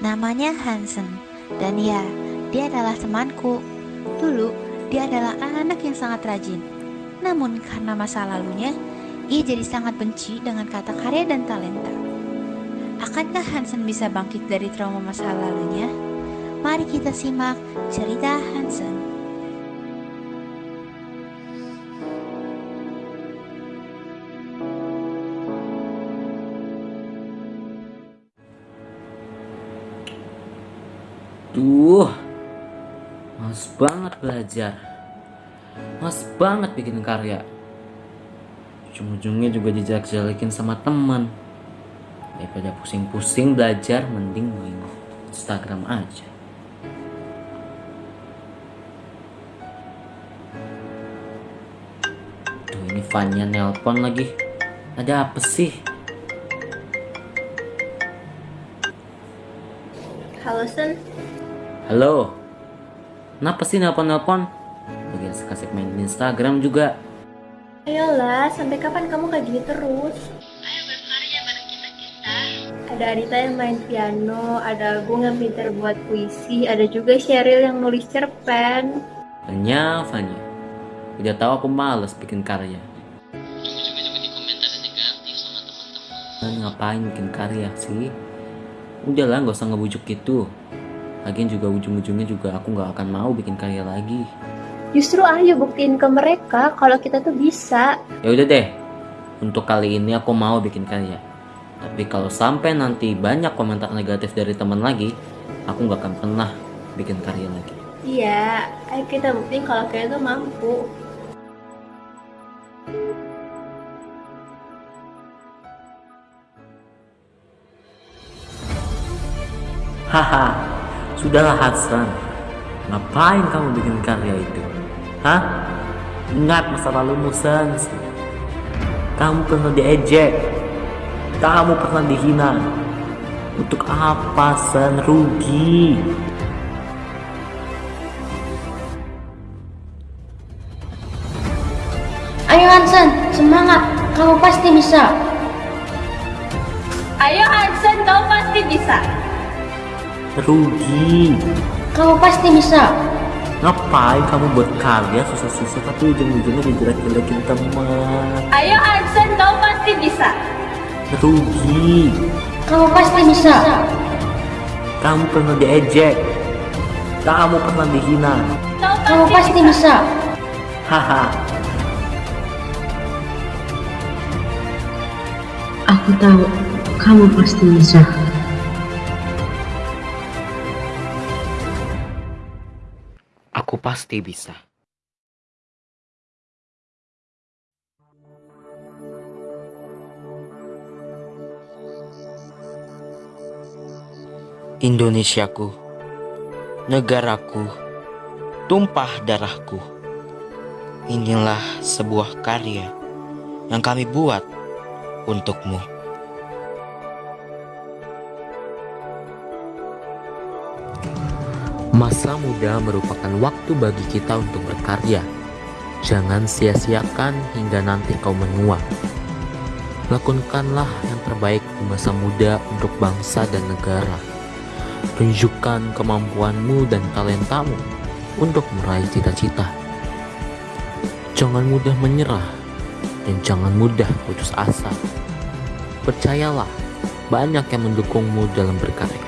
Namanya Hansen, dan ya, dia adalah temanku. Dulu, dia adalah anak yang sangat rajin. Namun karena masa lalunya, ia jadi sangat benci dengan kata karya dan talenta. Akankah Hansen bisa bangkit dari trauma masa lalunya? Mari kita simak cerita Hansen. Duh, males banget belajar. Males banget bikin karya. Ujung-ujungnya juga dijelek-jelekin sama teman. Daripada pusing-pusing belajar, mending main Instagram aja. Tuh ini Vanya nelpon lagi. Ada apa sih? Halo Sen, Halo. Kenapa sih nelpon-nelpon? Bagian kasih main Instagram juga. ayolah sampai kapan kamu kayak gini terus? Ayo berkarya bareng kita kita. Ada Adita yang main piano, ada Agung yang pintar buat puisi, ada juga Sheryl yang nulis cerpen. Vanya, Vanya. Udah tahu aku males bikin karya. Dan ngapain bikin karya sih? Udahlah nggak usah ngebujuk gitu. Lagian juga ujung-ujungnya juga aku nggak akan mau bikin karya lagi. Justru ayo buktiin ke mereka kalau kita tuh bisa. Ya udah deh. Untuk kali ini aku mau bikin karya. Tapi kalau sampai nanti banyak komentar negatif dari teman lagi, aku nggak akan pernah bikin karya lagi. Iya, ayo kita buktiin kalau kita tuh mampu. Haha, sudahlah Hasan. Ngapain kamu bikin karya itu? Hah? Ingat masa lalumu Sans. Kamu pernah diejek. Kamu pernah dihina. Untuk apa San rugi? Ayo Hansen, semangat, kamu pasti bisa. Ayo Hansen, kau pasti bisa. Rugi. Kamu pasti bisa. Ngapain kamu buat karya susah-susah tapi ujung-ujungnya dijelek-jelekin teman. Ayo Hansen, kau pasti bisa. Rugi. Kamu pasti bisa. Kamu pernah diejek. Kamu pernah dihina. Kamu pasti bisa. Haha. Aku tahu, kamu pasti bisa. Pasti bisa. Indonesiaku, negaraku, tumpah darahku. Inilah sebuah karya yang kami buat untukmu. Masa muda merupakan waktu bagi kita untuk berkarya. Jangan sia-siakan hingga nanti kau menua. Lakukanlah yang terbaik di masa muda untuk bangsa dan negara. Tunjukkan kemampuanmu dan talentamu untuk meraih cita-cita. Jangan mudah menyerah dan jangan mudah putus asa. Percayalah, banyak yang mendukungmu dalam berkarya.